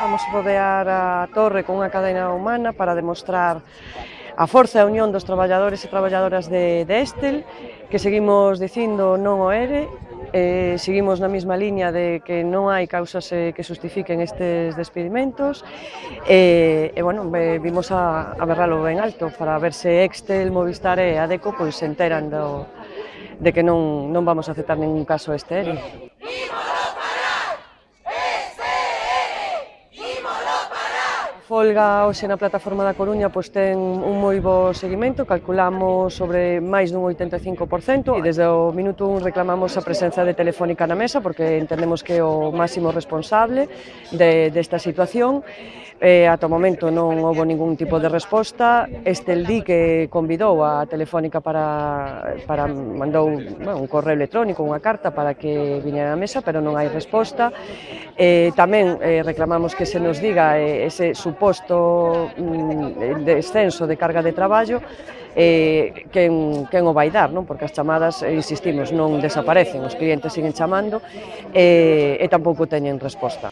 Vamos rodear a torre con unha cadena humana para demostrar a forza e a unión dos traballadores e traballadoras de, de Estel, que seguimos dicindo non o ere, eh, seguimos na mesma liña de que non hai causas eh, que justifiquen estes despedimentos, eh, e, bueno, eh, vimos a, a berralo ben alto para ver se Estel, Movistar e Adeco pois, se enteran do, de que non, non vamos a aceptar ningún caso este ere. folga hoxe na plataforma da Coruña pois ten un moi bo seguimento, calculamos sobre máis dun 85% e desde o minuto 1 reclamamos a presenza de Telefónica na mesa porque entendemos que é o máximo responsable de, desta situación. Eh, ata o momento non houve ningún tipo de resposta. Este el di que convidou a Telefónica para, para mandou bueno, un correo electrónico, unha carta para que viñera á mesa, pero non hai resposta. Eh, tamén eh, reclamamos que se nos diga eh, ese suposto mm, descenso de carga de traballo, eh, quen, quen o vai dar, non? porque as chamadas, eh, insistimos, non desaparecen, os clientes siguen chamando eh, e tampouco teñen resposta.